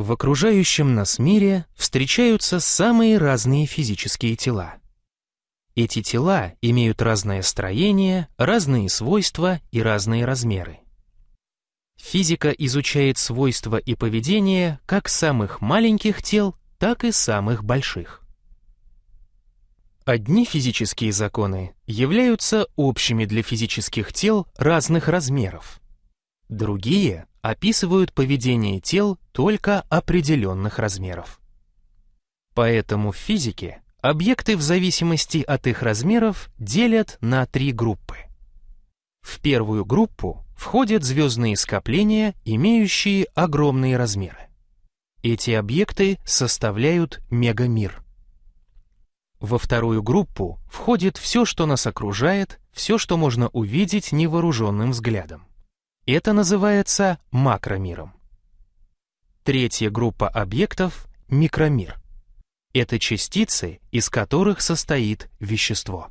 В окружающем нас мире встречаются самые разные физические тела. Эти тела имеют разное строение, разные свойства и разные размеры. Физика изучает свойства и поведение как самых маленьких тел, так и самых больших. Одни физические законы являются общими для физических тел разных размеров. Другие описывают поведение тел только определенных размеров. Поэтому в физике объекты в зависимости от их размеров делят на три группы. В первую группу входят звездные скопления, имеющие огромные размеры. Эти объекты составляют мегамир. Во вторую группу входит все, что нас окружает, все, что можно увидеть невооруженным взглядом. Это называется макромиром. Третья группа объектов — микромир. Это частицы, из которых состоит вещество.